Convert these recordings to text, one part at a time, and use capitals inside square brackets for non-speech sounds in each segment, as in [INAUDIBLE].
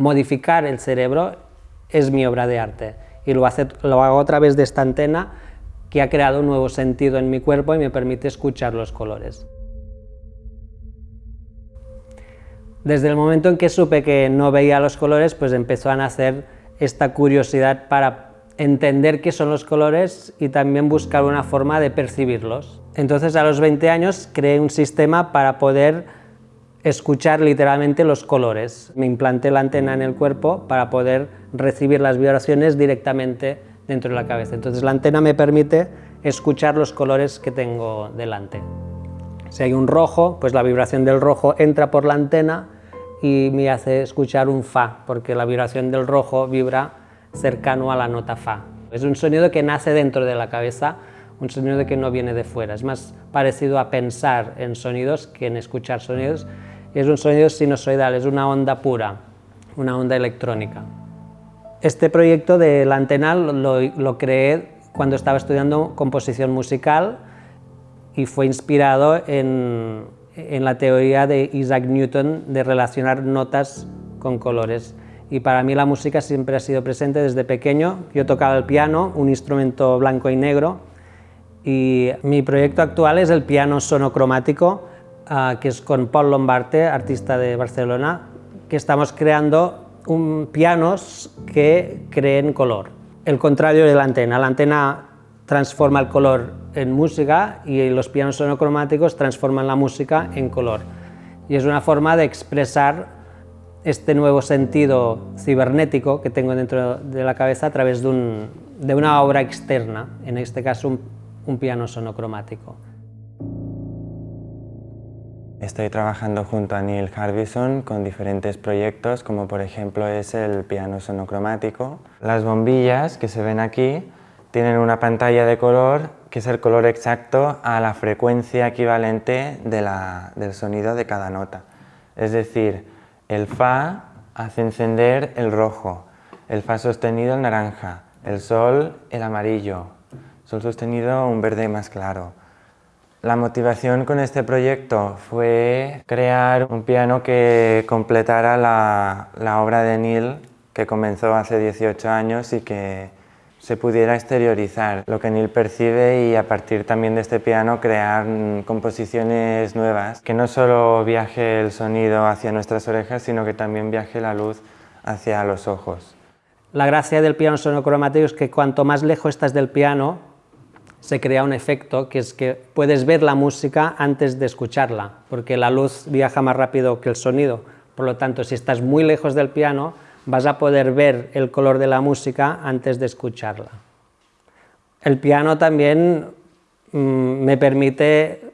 modificar el cerebro es mi obra de arte y lo, hago a través de esta antena que ha creado un nuevo sentido en mi cuerpo y me permite escuchar los colores. Desde el momento en que supe que no veía los colores, pues empezó a nacer esta curiosidad para entender qué son los colores y también buscar una forma de percibirlos. Entonces a los 20 años creé un sistema para poder escuchar literalmente los colores. Me implanté la antena en el cuerpo para poder recibir las vibraciones directamente dentro de la cabeza. Entonces la antena me permite escuchar los colores que tengo delante. Si hay un rojo, pues la vibración del rojo entra por la antena y me hace escuchar un Fa, porque la vibración del rojo vibra cercano a la nota Fa. Es un sonido que nace dentro de la cabeza, un sonido que no viene de fuera. Es más parecido a pensar en sonidos que en escuchar sonidos. Es un sonido sinusoidal, es una onda pura, una onda electrónica. Este proyecto de la antena lo, creé cuando estaba estudiando composición musical y fue inspirado en, en, la teoría de Isaac Newton de relacionar notas con colores. Y para mí la música siempre ha sido presente desde pequeño. Yo tocaba el piano, un instrumento blanco y negro, y mi proyecto actual es el piano sonocromático, que es con Paul Lombarte, artista de Barcelona, que estamos creando un, pianos que creen color. El contrario de la antena, la antena transforma el color en música y los pianos sonocromáticos transforman la música en color. Y es una forma de expresar este nuevo sentido cibernético que tengo dentro de la cabeza a través de, un, de una obra externa, en este caso un, un piano sonocromático. Estoy trabajando junto a Neil Harbison con diferentes proyectos, como por ejemplo es el piano sonocromático. Las bombillas que se ven aquí tienen una pantalla de color que es el color exacto a la frecuencia equivalente del sonido de cada nota. Es decir, el Fa hace encender el rojo, el Fa sostenido el naranja, el Sol el amarillo, Sol sostenido un verde más claro, la motivación con este proyecto fue crear un piano que completara la, obra de Neil que comenzó hace 18 años y que se pudiera exteriorizar lo que Neil percibe y a partir también de este piano crear composiciones nuevas, que no solo viaje el sonido hacia nuestras orejas, sino que también viaje la luz hacia los ojos. La gracia del piano sonocromático es que cuanto más lejos estás del piano, se crea un efecto que es que puedes ver la música antes de escucharla, porque la luz viaja más rápido que el sonido. Por lo tanto, si estás muy lejos del piano, vas a poder ver el color de la música antes de escucharla. El piano también mm, me permite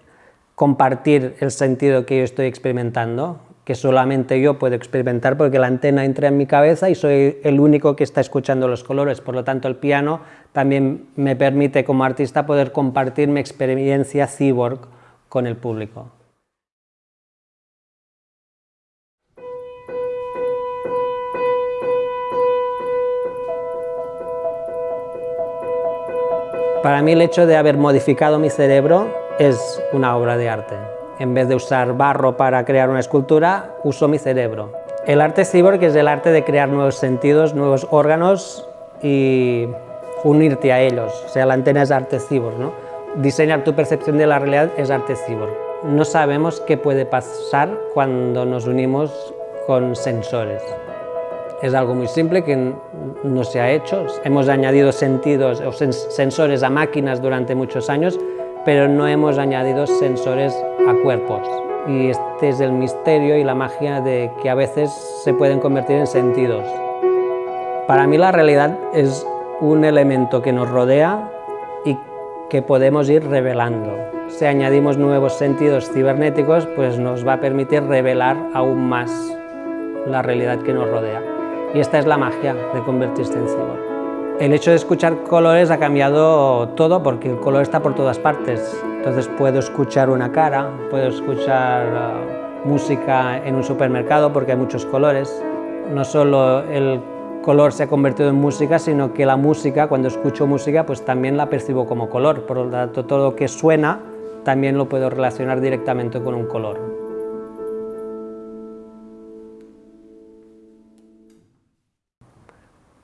compartir el sentido que yo estoy experimentando, que solamente yo puedo experimentar porque la antena entra en mi cabeza y soy el único que está escuchando los colores. Por lo tanto, el piano también me permite como artista poder compartir mi experiencia cyborg con el público. Para mí el hecho de haber modificado mi cerebro es una obra de arte. En vez de usar barro para crear una escultura, uso mi cerebro. El arte cyborg es el arte de crear nuevos sentidos, nuevos órganos y unirte a ellos. O sea, la antena es arte cyborg, ¿no? Diseñar tu percepción de la realidad es arte cyborg. No sabemos qué puede pasar cuando nos unimos con sensores. Es algo muy simple que no se ha hecho. Hemos añadido sentidos o sensores a máquinas durante muchos años, pero no hemos añadido sensores a cuerpos. Y este es el misterio y la magia de que a veces se pueden convertir en sentidos. Para mí la realidad es un elemento que nos rodea y que podemos ir revelando. Si añadimos nuevos sentidos cibernéticos, pues nos va a permitir revelar aún más la realidad que nos rodea. Y esta es la magia de convertirse en cyborg. El hecho de escuchar colores ha cambiado todo porque el color está por todas partes. Entonces puedo escuchar una cara, puedo escuchar uh, música en un supermercado porque hay muchos colores. No solo el color se ha convertido en música, sino que la música, cuando escucho música, pues también la percibo como color. Por lo tanto, todo lo que suena también lo puedo relacionar directamente con un color.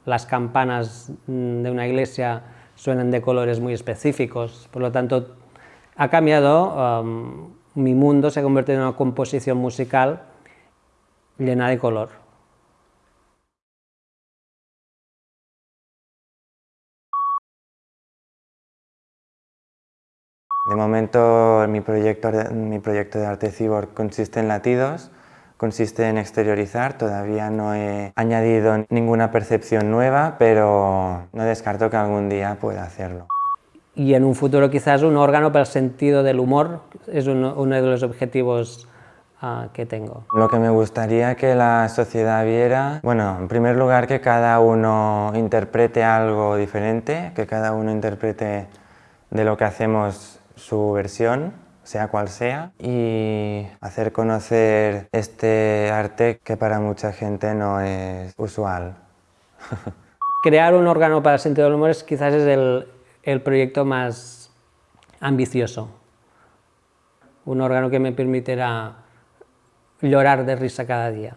Las campanas mm, de una iglesia suenan de colores muy específicos, por lo tanto ha cambiado, um, mi mundo se ha convertido en una composición musical llena de color. De momento mi proyecto, mi proyecto de arte cyborg consiste en latidos, consiste en exteriorizar, todavía no he añadido ninguna percepción nueva, pero no descarto que algún día pueda hacerlo. Y en un futuro quizás un órgano para el sentido del humor es uno, de los objetivos ah, que tengo. Lo que me gustaría que la sociedad viera, bueno, en primer lugar que cada uno interprete algo diferente, que cada uno interprete de lo que hacemos su versión, sea cual sea, y hacer conocer este arte que para mucha gente no es usual. [LAUGHS] Crear un órgano para el sentido del humor es, quizás es el, el proyecto más ambicioso. Un órgano que me permitirá llorar de risa cada día.